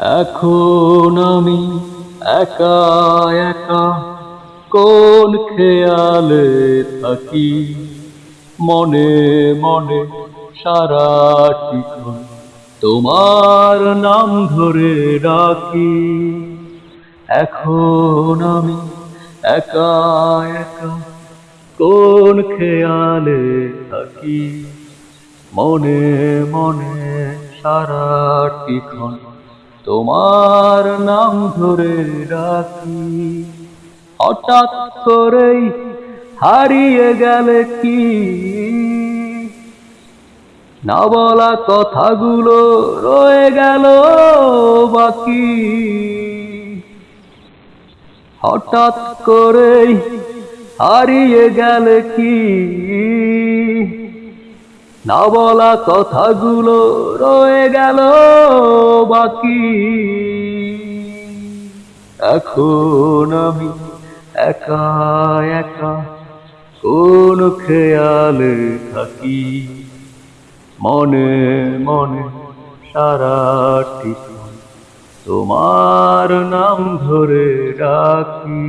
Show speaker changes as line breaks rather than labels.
এখন আমি একা একা কোন খেয়ালে থাকি? মনে মনে সারা সারাটিক্ষণ তোমার নাম ধরে ডাকি। এখন আমি একা একা কোন খেয়ালে থাকি? মনে মনে সারা সারাটিক্ষণ তোমার নাম ধরে ডাকি। হঠাৎ করেই হারিয়ে গেলে কি? না বলা কথাগুলো রয়ে গেল বাকি। হঠাৎ করেই হারিয়ে গেলে কি? না বলা কথাগুলো রয়ে গেল বাকি। এখন আমি একা একা কোন খেয়ালে থাকি। মনে মনে সারাটি তোমার নাম ধরে ডাকি